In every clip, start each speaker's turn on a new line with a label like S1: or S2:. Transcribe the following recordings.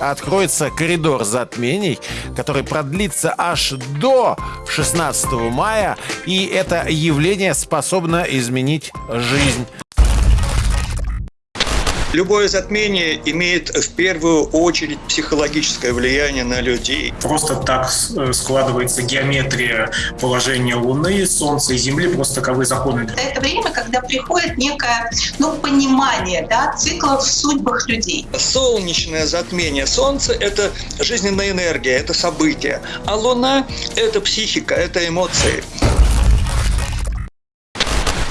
S1: откроется коридор затмений, который продлится аж до 16 мая, и это явление способно изменить жизнь.
S2: Любое затмение имеет в первую очередь психологическое влияние на людей.
S3: Просто так э, складывается геометрия положения Луны, Солнца и Земли, просто таковы законы.
S4: Это время, когда приходит некое ну, понимание да, циклов в судьбах людей.
S2: Солнечное затмение Солнца – это жизненная энергия, это событие. А Луна – это психика, это эмоции.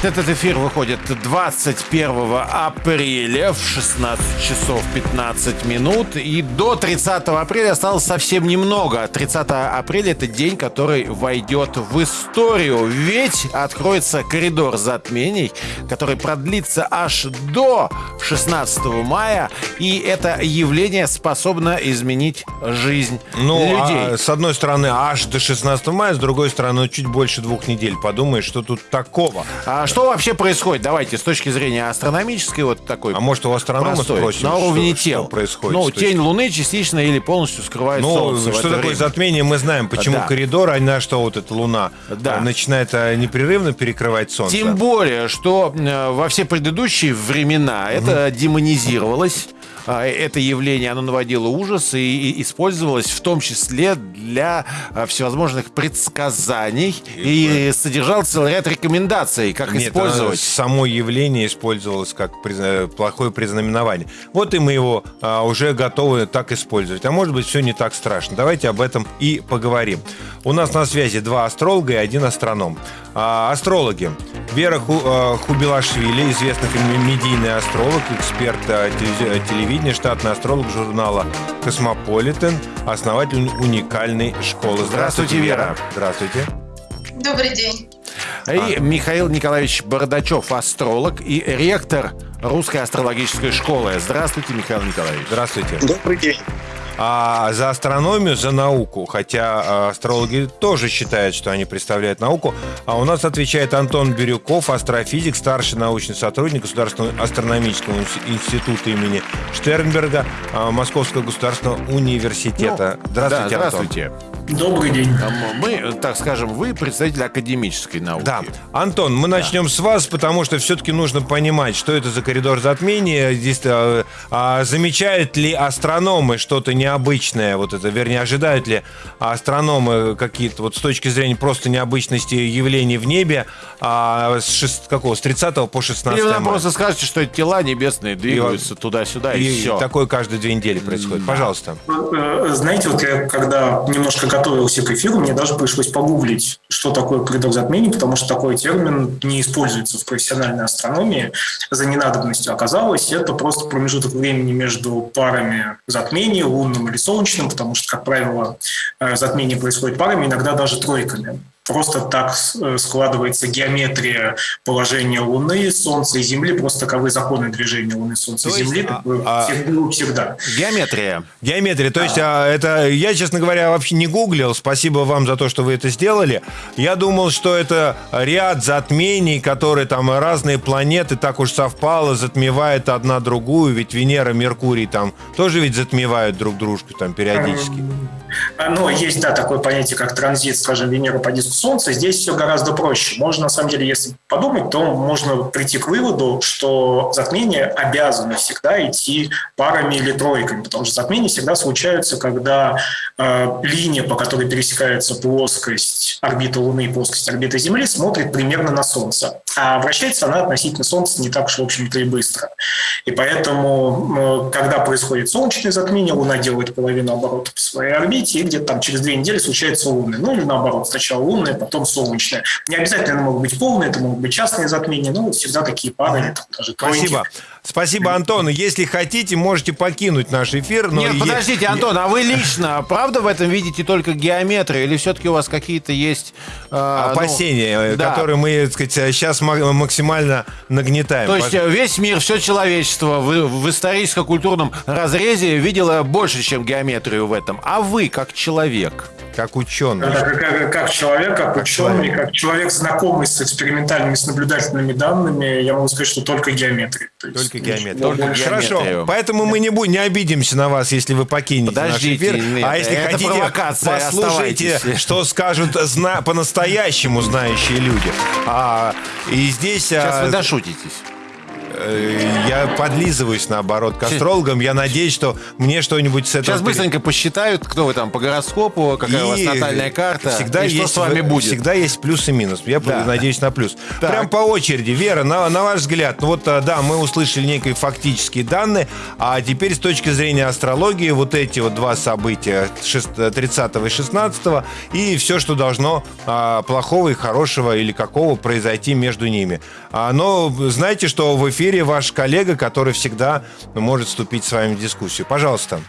S1: Этот эфир выходит 21 апреля в 16 часов 15 минут. И до 30 апреля осталось совсем немного. 30 апреля это день, который войдет в историю. Ведь откроется коридор затмений, который продлится аж до 16 мая. И это явление способно изменить жизнь
S5: ну,
S1: людей.
S5: А, с одной стороны, аж до 16 мая, с другой стороны, чуть больше двух недель. Подумаешь, что тут такого.
S1: А что вообще происходит? Давайте, с точки зрения астрономической, вот такой
S5: А может, у астронома
S1: простой,
S5: спросим,
S1: на уровне
S5: что,
S1: тел.
S5: что происходит?
S1: Ну, тень Луны частично или полностью скрывает
S5: Ну,
S1: Солнце.
S5: что такое
S1: время.
S5: затмение, мы знаем. Почему
S1: Да.
S5: коридор, а на что вот эта Луна
S1: Да.
S5: э, начинает э, непрерывно перекрывать Солнце?
S1: Тем более, что э, во все предыдущие времена это демонизировалось. А, Это явление, оно наводило ужас и, и использовалось в том числе для а, всевозможных предсказаний и, содержал целый ряд рекомендаций, как
S5: Нет,
S1: использовать.
S5: оно само явление использовалось как призна- плохое признаменование. Вот и мы его а, уже готовы так использовать. А может быть, все не так страшно. Давайте об этом и поговорим. У нас на связи два астролога и один астроном. А, астрологи. Вера Ху- а, Хубелашвили, известный медийный астролог, эксперт а, телевизи- телевидения, штатный астролог журнала «Космополитен», основатель уникальной школы.
S1: Здравствуйте, Вера.
S5: Здравствуйте.
S4: Добрый день.
S1: И Михаил Николаевич Бородачев, астролог и ректор Русской астрологической школы. Здравствуйте, Михаил Николаевич.
S5: Здравствуйте.
S2: Добрый день.
S5: А за астрономию, за науку, хотя а, астрологи тоже считают, что они представляют науку, а у нас отвечает Антон Бирюков, астрофизик, старший научный сотрудник Государственного астрономического инс- института имени Штернберга а, Московского государственного университета.
S1: Ну,
S5: здравствуйте,
S1: да,
S5: Антон.
S3: Добрый день.
S1: А Мы, так скажем, вы представитель академической науки.
S5: Да. Антон, мы начнем с вас, потому что все-таки нужно понимать, что это за коридор затмения. Здесь а, а, замечают ли астрономы что-то необычное? Вот это, вернее, ожидают ли астрономы какие-то вот с точки зрения просто необычности явлений в небе а, с, шест- какого, с 30 по 16
S1: Или вы нам
S5: мая?
S1: просто скажете, что тела небесные двигаются туда-сюда, и,
S5: И
S1: все.
S5: такое каждые две недели происходит. Пожалуйста.
S3: Э, Знаете, вот я когда немножко готовился к эфиру, мне даже пришлось погуглить, что такое коридор затмений, потому что такой термин не используется в профессиональной астрономии за ненадобностью. Оказалось, это просто промежуток времени между парами затмений, лунным или солнечным, потому что, как правило, э, затмение происходит парами, иногда даже тройками. Просто так э, складывается геометрия положения Луны, Солнца и Земли, просто таковы законы движения Луны, Солнца и
S5: То есть,
S3: Земли,
S5: а-
S3: такое
S5: а-
S3: всегда- всегда.
S1: Геометрия.
S5: Геометрия. То есть а, это я, честно говоря, вообще не гуглил. Спасибо вам за то, что вы это сделали. Я думал, что это ряд затмений, которые там разные планеты так уж совпало, затмевает одна другую. Ведь Венера, Меркурий там тоже ведь затмевают друг дружку там периодически.
S3: А, Ну, есть, да, такое понятие, как транзит, скажем, Венеры по диску Солнца. Здесь все гораздо проще. Можно, на самом деле, если подумать, то можно прийти к выводу, что затмения обязаны всегда идти парами или тройками, потому что затмения всегда случаются, когда э, линия, по которой пересекается плоскость орбиты Луны и плоскость орбиты Земли, смотрит примерно на Солнце. А вращается она относительно Солнца не так уж, в общем-то, и быстро. И поэтому, э, когда происходит солнечное затмение, Луна делает половину оборота по своей орбите, и где-то там через две недели случается лунное. Ну или наоборот, сначала лунное, потом солнечное. Не обязательно могут быть полные, это могут быть частные затмения, но вот всегда такие пары, там даже.
S5: Спасибо. Спасибо, Антон. Если хотите, можете покинуть наш эфир. Но
S1: Нет,
S5: е-
S1: подождите, Антон, а вы лично, правда, в этом видите только геометрию? Или все-таки у вас какие-то есть... э, ну,
S5: опасения, э,
S1: да.
S5: которые мы, так сказать, сейчас максимально нагнетаем.
S1: То есть э, весь мир, все человечество в, в историческо-культурном разрезе видело больше, чем геометрию в этом. А вы, как человек,
S5: как ученый.
S3: Как, как- как человек, как, ученый,
S5: человек.
S3: как человек, знакомый с экспериментальными, с наблюдательными данными, я могу сказать, что только геометрия. То есть
S5: Только только геометрия.
S1: Только
S5: Хорошо,
S1: геометрию.
S5: поэтому мы не, будем, не обидимся на вас, если вы покинете
S1: Подождите,
S5: наш эфир.
S1: нет,
S5: а если хотите, послушайте,
S1: оставайтесь.
S5: что скажут зна- по-настоящему знающие люди. А, и здесь...
S1: Сейчас
S5: а,
S1: вы дошутитесь.
S5: Э, я подлизываюсь, наоборот, к астрологам. Я надеюсь, что мне что-нибудь с этого...
S1: Сейчас быстренько посчитают, кто вы там по гороскопу, какая у вас
S5: И
S1: натальная карта,
S5: всегда
S1: и
S5: есть,
S1: что с вами будет.
S5: Всегда есть плюс и минус. Я
S1: Да.
S5: надеюсь на плюс.
S1: Так.
S5: Прям по очереди. Вера, на, на ваш взгляд, ну вот, а, да, мы услышали некие фактические данные, а теперь с точки зрения астрологии вот эти вот два события, шест- 30 и 16 и все, что должно а, плохого и хорошего или какого произойти между ними. А, но знаете, что в эфире ваш коллега, который всегда может вступить с вами в дискуссию. Пожалуйста.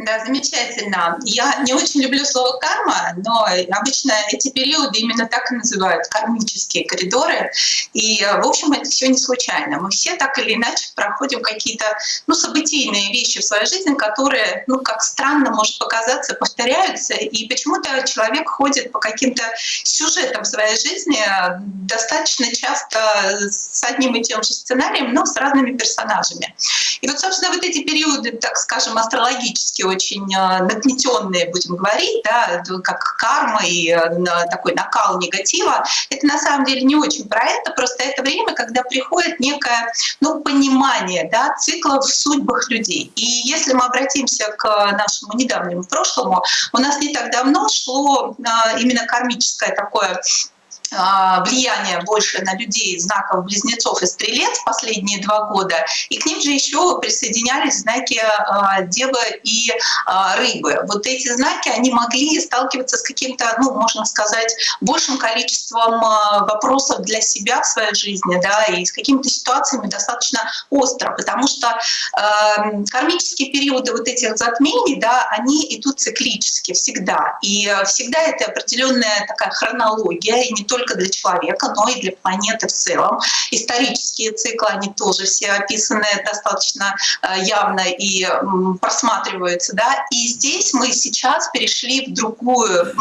S4: Да, замечательно. Я не очень люблю слово карма, но обычно эти периоды именно так и называют кармические коридоры. И, в общем, это все не случайно. Мы все так или иначе проходим какие-то ну, событийные вещи в своей жизни, которые, ну, как странно может показаться, повторяются. И почему-то человек ходит по каким-то сюжетам своей жизни достаточно часто с одним и тем же сценарием, но с разными персонажами. И вот, собственно, вот эти периоды, так скажем, астрологически очень э, нагнетенные, будем говорить, да, как карма и э, такой накал негатива, это на самом деле не очень про это, просто это время, когда приходит некое ну, понимание да, циклов в судьбах людей. И если мы обратимся к нашему недавнему прошлому, у нас не так давно шло э, именно кармическое такое влияние больше на людей знаков близнецов и стрелец последние два года, и к ним же еще присоединялись знаки а, Девы и а, Рыбы. Вот эти знаки, они могли сталкиваться с каким-то, ну, можно сказать, большим количеством а, вопросов для себя в своей жизни, да, и с какими-то ситуациями достаточно остро, потому что э, кармические периоды вот этих затмений, да, они идут циклически всегда, и всегда это определенная такая хронология, и не только для человека, но и для планеты в целом. Исторические циклы, они тоже все описаны достаточно э, явно и просматриваются, да, и здесь мы сейчас перешли в другую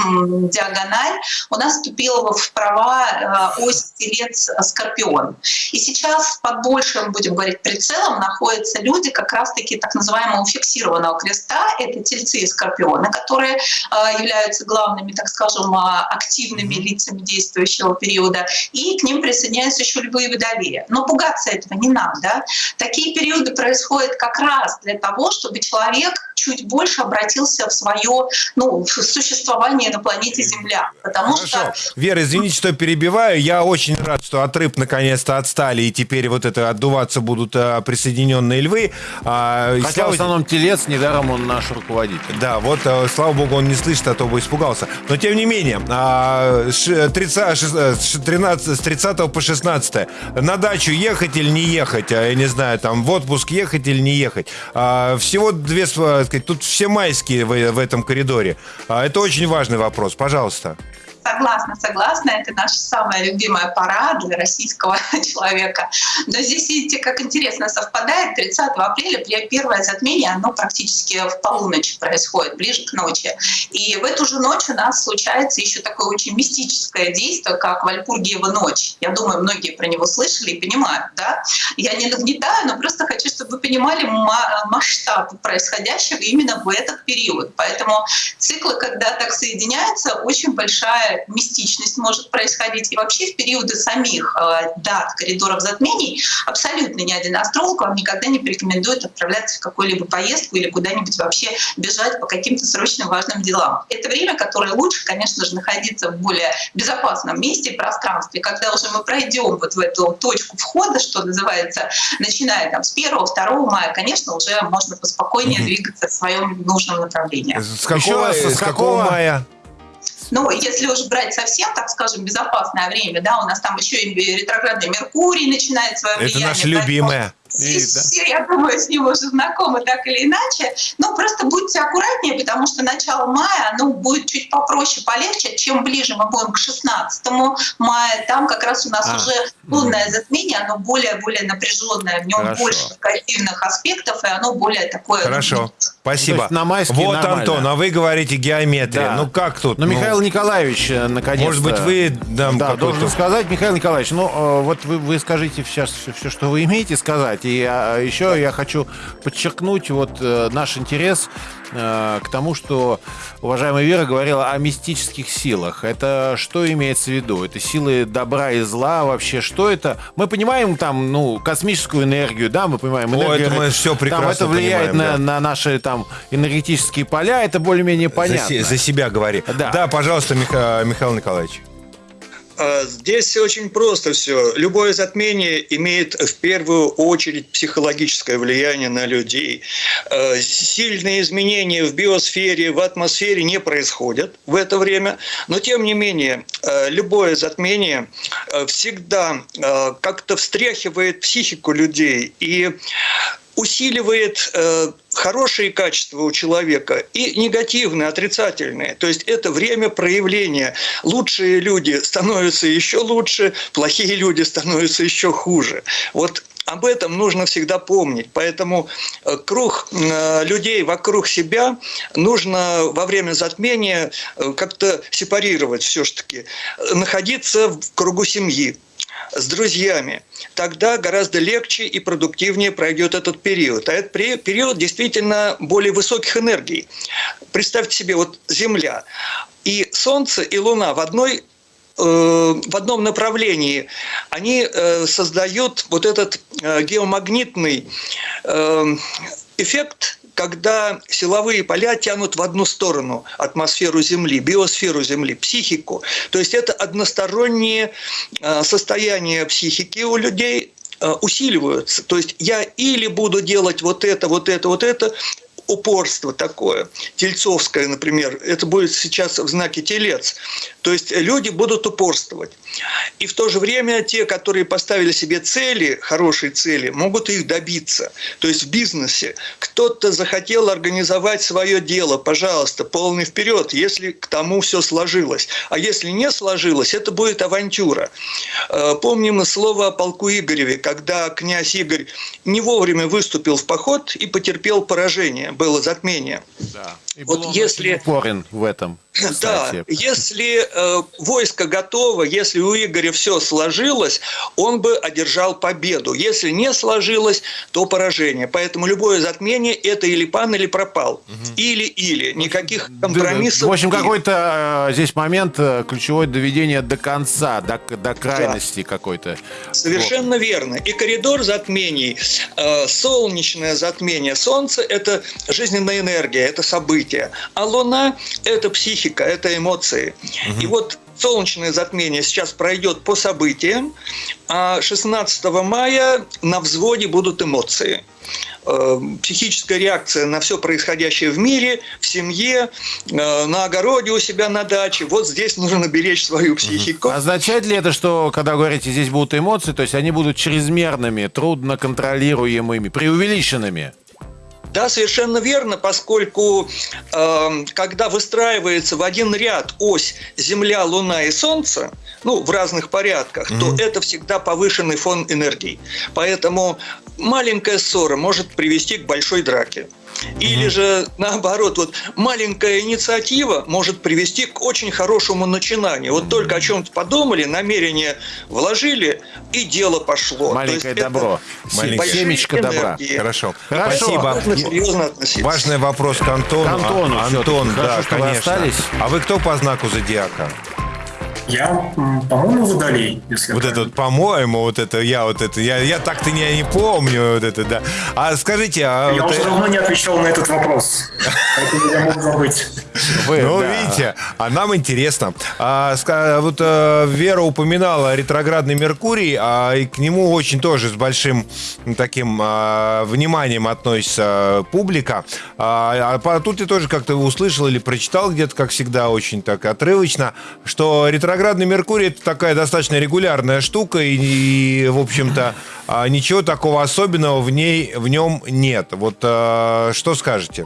S4: диагональ, у нас вступила в права э, ось Телец-Скорпион. И сейчас под большим, будем говорить, прицелом находятся люди как раз-таки так называемого фиксированного креста. Это тельцы и скорпионы, которые э, являются главными, так скажем, активными лицами действующего периода. И к ним присоединяются еще львы и водолеи. Но пугаться этого не надо. Такие периоды происходят как раз для того, чтобы человек чуть больше обратился в свое ну, в существование на планете Земля. Потому
S5: Хорошо.
S4: что
S5: Вера, извините, что перебиваю. Я очень рад, что от рыб наконец-то отстали, и теперь вот это отдуваться будут а, присоединенные львы. А,
S1: Хотя в
S5: слава-
S1: основном телец, недаром он наш руководитель.
S5: Да, вот, э, слава богу, он не слышит, а то бы испугался. Но, тем не менее, а, ш- 30, шест- э, ш- 13, с 30 по 16 на дачу ехать или не ехать, а, я не знаю, там, в отпуск ехать или не ехать. А, Всего две, сказать, тут все майские в, в этом коридоре. А, Это очень важный вопрос, пожалуйста.
S4: Согласна, согласна. Это наша самая любимая пора для российского человека. Но здесь, видите, как интересно совпадает. 30 апреля первое затмение, оно практически в полуночь происходит, ближе к ночи. И в эту же ночь у нас случается еще такое очень мистическое действие, как Вальпургиева ночь. Я думаю, многие про него слышали и понимают. Да? Я не нагнетаю, но просто хочу, чтобы вы понимали ма- масштаб происходящего именно в этот период. Поэтому циклы, когда так соединяются, очень большая мистичность может происходить. И вообще в периоды самих э, дат коридоров затмений абсолютно ни один астролог вам никогда не порекомендует отправляться в какую-либо поездку или куда-нибудь вообще бежать по каким-то срочным важным делам. Это время, которое лучше, конечно же, находиться в более безопасном месте и пространстве. Когда уже мы пройдем вот в эту точку входа, что называется, начиная там с 1-2 мая, конечно, уже можно поспокойнее двигаться в своем нужном направлении.
S5: С какого,
S1: раз, с
S5: с какого
S1: какого?
S5: мая?
S4: Ну, если уж брать совсем, так скажем, безопасное время, да, у нас там еще и ретроградный Меркурий начинает свое
S5: Это
S4: влияние.
S5: наша
S4: поэтому
S5: любимая.
S4: Здесь
S1: И, да.
S4: все, я думаю, с ним уже знакомы так или иначе. Но просто будьте аккуратнее, потому что начало мая, оно будет чуть попроще, полегче. Чем ближе мы будем к 16 мая, там как раз у нас
S1: А.
S4: уже лунное затмение, оно более-более напряженное, в нем
S1: Хорошо.
S4: больше негативных аспектов, и оно более такое...
S5: Хорошо,
S1: То
S5: спасибо.
S1: на майские
S5: вот,
S1: нормально.
S5: Антон, а вы говорите геометрия.
S1: Да.
S5: Ну как тут?
S1: Ну, Михаил Николаевич, э, наконец
S5: Может быть, вы нам
S1: да, должен сказать, Михаил Николаевич, ну, э, вот вы, вы скажите сейчас все, что вы имеете сказать, и И а, еще я хочу подчеркнуть вот э, наш интерес э, к тому, что уважаемая Вера говорила о мистических силах. Это что имеется в виду? Это силы добра и зла вообще? Что это? Мы понимаем там, ну, космическую энергию, да, мы понимаем.
S5: О,
S1: энергию,
S5: это мы все прекрасно
S1: Там это влияет
S5: понимаем,
S1: на,
S5: да.
S1: на наши там энергетические поля, это более-менее
S5: За,
S1: понятно.
S5: се- за себя говори.
S1: Да.
S5: пожалуйста, Миха- Михаил Николаевич.
S2: А, Здесь очень просто все. Любое затмение имеет в первую очередь психологическое влияние на людей. Э, Сильные изменения в биосфере, в атмосфере не происходят в это время, но тем не менее э, любое затмение э, всегда э, как-то встряхивает психику людей и усиливает э, хорошие качества у человека и негативные, отрицательные. То есть это время проявления. Лучшие люди становятся еще лучше, плохие люди становятся еще хуже. Вот об этом нужно всегда помнить. Поэтому э, круг э, людей вокруг себя нужно во время затмения э, как-то сепарировать все-таки. Находиться в кругу семьи, с друзьями, тогда гораздо легче и продуктивнее пройдет этот период. А этот пери- период действительно более высоких энергий. Представьте себе, вот Земля и Солнце, и Луна в одной э, в одном направлении, они э, создают вот этот э, геомагнитный эффект, когда силовые поля тянут в одну сторону атмосферу Земли, биосферу Земли, психику. То есть это односторонние э, состояния психики у людей э, усиливаются. То есть я или буду делать вот это, вот это, вот это, упорство такое, тельцовское, например, это будет сейчас в знаке телец. То есть люди будут упорствовать. И в то же время те, которые поставили себе цели, хорошие цели, могут их добиться. То есть в бизнесе кто-то захотел организовать свое дело, пожалуйста, полный вперед, если к тому все сложилось. А если не сложилось, это будет авантюра. Э, Помним слово о полку Игореве, когда князь Игорь не вовремя выступил в поход и потерпел поражение, было затмение.
S1: Да. И
S2: Вот если-
S1: упорен в этом.
S2: Да,
S1: Кстати.
S2: если э, войско готово, если у Игоря все сложилось, он бы одержал победу. Если не сложилось, то поражение. Поэтому любое затмение – это или пан, или пропал. Или-или. Никаких компромиссов.
S1: В общем, какой-то э, здесь момент э, ключевой доведение до конца, до, до крайности какой-то.
S2: Совершенно верно. И коридор затмений, э, солнечное затмение Солнца – это жизненная энергия, это событие. А Луна – это психика, это эмоции. И вот солнечное затмение сейчас пройдет по событиям, а 16 мая на взводе будут эмоции. Э, Психическая реакция на все происходящее в мире, в семье, э, на огороде у себя на даче. Вот здесь нужно беречь свою психику.
S1: Означает ли это, что, когда говорите, здесь будут эмоции, то есть они будут чрезмерными, трудно контролируемыми, преувеличенными?
S2: Да, совершенно верно, поскольку э, когда выстраивается в один ряд ось Земля, Луна и Солнце, ну, в разных порядках, то это всегда повышенный фон энергии. Поэтому маленькая ссора может привести к большой драке. Или же наоборот, вот маленькая инициатива может привести к очень хорошему начинанию. Вот только о чем-то подумали, намерение вложили, и дело пошло.
S1: Маленькое добро.
S5: Маленькое
S1: семечко добра.
S5: Хорошо.
S1: Хорошо.
S5: Спасибо.
S2: Серьезно относиться.
S5: Важный вопрос к Антону.
S1: К Антону
S5: А-. Антон,
S1: Хорошо,
S5: да,
S1: вы
S5: конечно.
S1: остались.
S5: А вы кто по знаку зодиака?
S3: Я, по-моему, водолей, если
S5: Вот это вот, по-моему, вот это я вот это я я так-то не, не помню вот это да. А скажите, а
S3: Я
S5: вот,
S3: уже
S5: э,
S3: давно не отвечал на этот вопрос. Поэтому я мог забыть.
S1: Вы,
S5: Ну,
S1: да.
S5: видите, а нам интересно. А, вот э, Вера упоминала ретроградный Меркурий, а и к нему очень тоже с большим таким а, вниманием относится публика. А, а по- тут я тоже как-то услышал или прочитал где-то, как всегда, очень так отрывочно, что ретроградный Меркурий это такая достаточно регулярная штука, и, и, в общем-то, а, ничего такого особенного в ней в нем нет. Вот а, что скажете?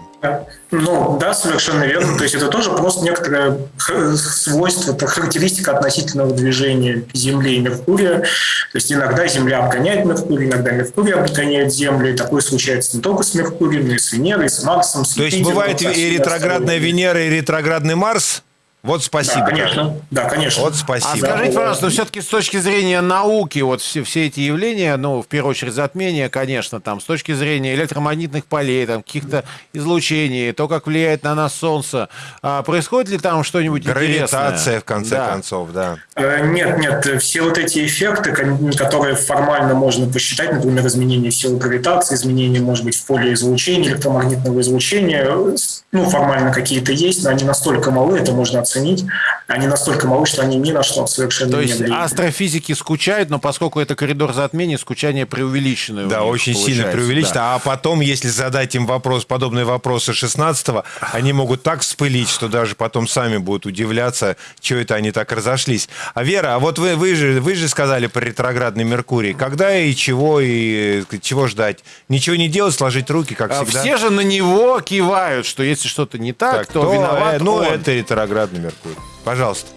S3: Ну, да, совершенно верно. То есть это тоже просто некоторое свойство, характеристика относительного движения Земли и Меркурия. То есть иногда Земля обгоняет Меркурий, иногда Меркурий обгоняет Землю. И такое случается не только с Меркурием, но и с Венерой, с Марсом, с
S5: То есть бывает и ретроградная. Венера, и ретроградный Марс? Вот спасибо.
S3: Да, конечно. Да, конечно.
S5: Вот спасибо.
S1: А скажите, пожалуйста, ну, все-таки с точки зрения науки, вот все, все эти явления, ну, в первую очередь затмение, конечно, там, с точки зрения электромагнитных полей, там, каких-то излучений, то, как влияет на нас Солнце, а происходит ли там что-нибудь
S5: Гравитация,
S1: интересное?
S5: в конце
S1: Да.
S5: концов, да.
S3: Э, Нет, нет, все вот эти эффекты, которые формально можно посчитать, например, изменение силы гравитации, изменение, может быть, в поле излучения, электромагнитного излучения, э, ну, формально какие-то есть, но они настолько малы, это можно оценить, они настолько малы, что они ни на что совершенно
S1: То
S3: не
S1: есть
S3: влияют.
S1: астрофизики скучают, но поскольку это коридор затмений, скучание преувеличенное. у
S5: Да,
S1: них
S5: очень сильно преувеличено.
S1: да.
S5: А потом, если задать им вопрос, подобные вопросы 16-го, они могут так вспылить, что даже потом сами будут удивляться, что это они так разошлись. А Вера, а вот вы, вы, же, вы же сказали про ретроградный Меркурий. Когда и чего, и э, чего ждать? Ничего не делать, сложить руки, как
S1: А
S5: всегда?
S1: Все же на него кивают, что если что-то не так,
S5: Так,
S1: то
S5: кто,
S1: виноват
S5: э, Ну,
S1: он.
S5: это ретроградный Меркурий. Пожалуйста.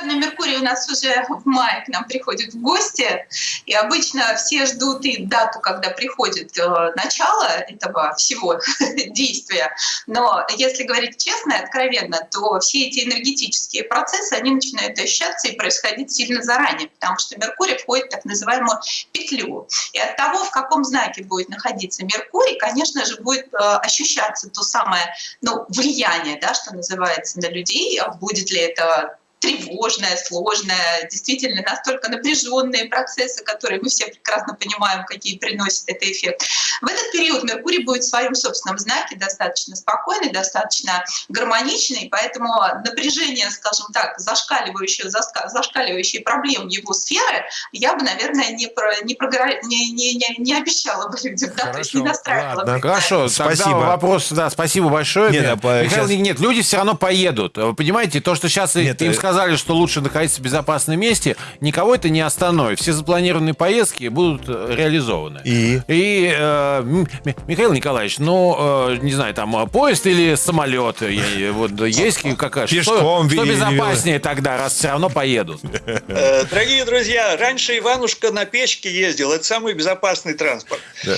S4: Ретроградный Меркурий у нас уже в мае к нам приходит в гости, и обычно все ждут и дату, когда приходит э, начало этого всего действия. Но если говорить честно и откровенно, то все эти энергетические процессы, они начинают ощущаться и происходить сильно заранее, потому что Меркурий входит в так называемую петлю. И от того, в каком знаке будет находиться Меркурий, конечно же, будет э, ощущаться то самое ну, влияние, да, что называется, на людей. Будет ли это тревожное, сложное, действительно настолько напряженные процессы, которые мы все прекрасно понимаем, какие приносят этот эффект. В этот период Меркурий будет в своем собственном знаке достаточно спокойный, достаточно гармоничный, поэтому напряжение, скажем так, зашкаливающее, зашкаливающие проблем его сферы, я бы, наверное, не, про, не, програ- не, не, не, не обещала бы людям, да, то есть не настраивала
S5: ладно.
S4: бы.
S1: Хорошо,
S5: Спасибо.
S1: тогда вопрос, да, спасибо большое.
S5: Нет,
S1: Михаил,
S5: щас-
S1: нет, люди все равно поедут. Вы понимаете, то, что сейчас
S5: Нет,
S1: им
S5: э-
S1: сказали, что лучше находиться в безопасном месте, никого это не остановит. Все запланированные поездки будут э, реализованы.
S5: И?
S1: И, э, Михаил Николаевич, ну, э, не знаю, там, э, поезд или самолет? Я- я- Вот есть какая? что-
S5: Пешком
S1: Что, безопаснее тогда, раз все равно поедут?
S2: Э, Дорогие друзья, раньше Иванушка на печке ездил. Это самый безопасный транспорт.
S5: Да.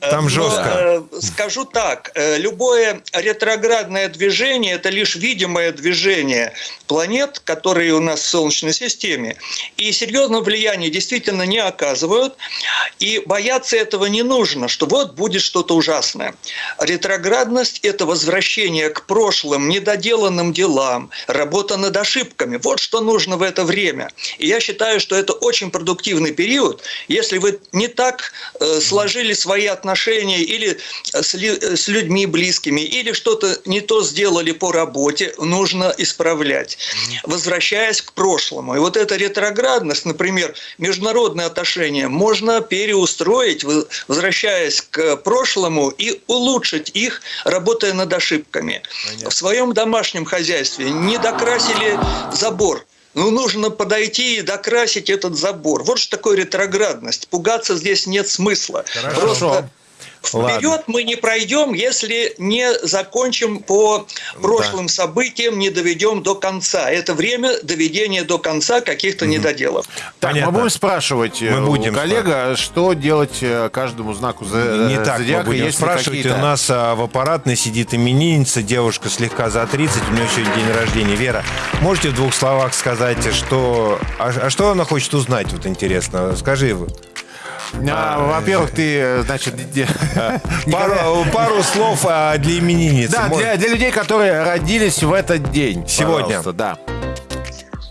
S2: Э,
S5: Там
S2: но,
S5: жестко.
S2: э, скажу так, э, любое ретроградное движение – это лишь видимое движение планет, которые у нас в Солнечной системе, и серьезного влияния действительно не оказывают, и бояться этого не нужно, что вот будет что-то ужасное. Ретроградность – это возвращение к прошлым, недоделанным делам, работа над ошибками. Вот что нужно в это время. И я считаю, что это очень продуктивный период, если вы не так сложили свои отношения или с, с людьми близкими, или что-то не то сделали по работе, нужно исправлять, возвращаясь к прошлому. И вот эта ретроградность, например, международные отношения, можно переустроить, возвращаясь к прошлому и улучшить их, работая над ошибками. В своем домашнем хозяйстве не докрасили забор. Ну, нужно подойти и докрасить этот забор. Вот что такое ретроградность. Пугаться здесь нет смысла.
S5: Хорошо.
S2: Просто
S5: Ладно.
S2: вперед мы не пройдем, если не закончим по прошлым событиям, не доведем до конца. Это время доведения до конца каких-то недоделов.
S1: Так,
S5: Понятно.
S1: мы будем спрашивать э,
S5: Мы
S1: у
S5: будем
S1: коллега, что делать э, каждому знаку за-
S5: Не так мы
S1: зодиака,
S5: будем
S1: если
S5: спрашивать. У нас а, в аппаратной сидит именинница, девушка слегка за 30, у нее сегодня день рождения. Вера, можете в двух словах сказать, что... А, а что она хочет узнать, вот интересно? Скажи.
S1: А, Во-первых, ты, э, значит,
S5: Пару, пару слов а, для именинницы.
S1: Да, для, для людей, которые родились в этот день.
S5: Сегодня.
S1: пожалуйста, Да.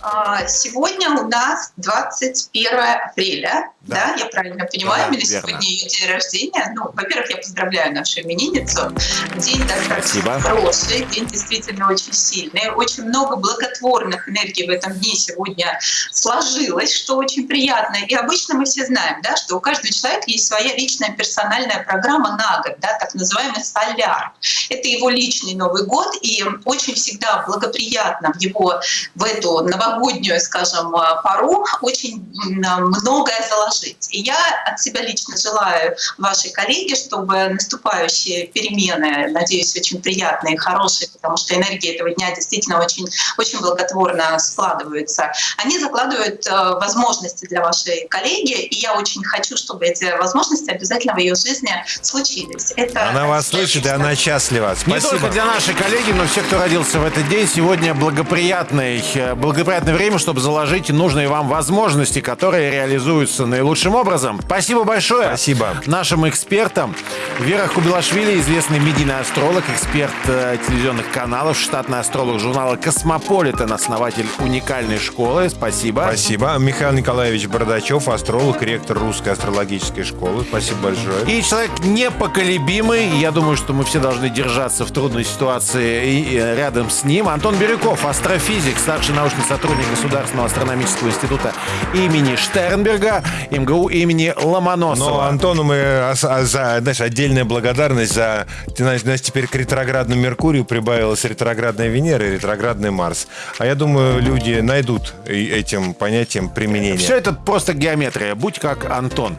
S4: А, Сегодня у нас 21 апреля,
S1: Да.
S4: да, я правильно понимаю,
S1: Да,
S4: сегодня ее день рождения. Ну, во-первых, я поздравляю нашу именинницу. День достаточно
S1: Спасибо.
S4: хороший, день действительно очень сильный. Очень много благотворных энергий в этом дне сегодня сложилось, что очень приятно. И обычно мы все знаем, да, что у каждого человека есть своя личная персональная программа на год, да, так называемый соляр. Это его личный Новый год, и очень всегда благоприятно в его в эту новогоднюю скажем, пору очень многое заложить. И я от себя лично желаю вашей коллеге, чтобы наступающие перемены, надеюсь, очень приятные и хорошие, потому что энергия этого дня действительно очень, очень благотворно складывается, они закладывают возможности для вашей коллеги, и я очень хочу, чтобы эти возможности обязательно в ее жизни случились.
S5: Это она вас слышит, и она счастлива. Спасибо.
S1: Не только для нашей коллеги, но всех, кто родился в этот день. Сегодня благоприятное, благоприятное время, чтобы заложить нужные вам возможности, которые реализуются наилучшим образом. Спасибо большое.
S5: Спасибо.
S1: Нашим экспертам. Вера Хубелашвили, известный медийный астролог, эксперт э, телевизионных каналов, штатный астролог журнала «Космополитен», основатель уникальной школы. Спасибо.
S5: Спасибо. Михаил Николаевич Бородачев, астролог, ректор Русской астрологической школы. Спасибо большое.
S1: И человек непоколебимый. Я думаю, что мы все должны держаться в трудной ситуации и рядом с ним. Антон Бирюков, астрофизик, старший научный сотрудник Государственного астрономического института имени Штернберга, МГУ имени Ломоносова.
S5: Но Антону мы а, а, за, знаешь, отдельная благодарность за... Ты знаешь, у нас теперь к ретроградному Меркурию прибавилась ретроградная Венера и ретроградный Марс. А я думаю, люди найдут этим понятием применение.
S1: Все это просто геометрия. Будь как Антон.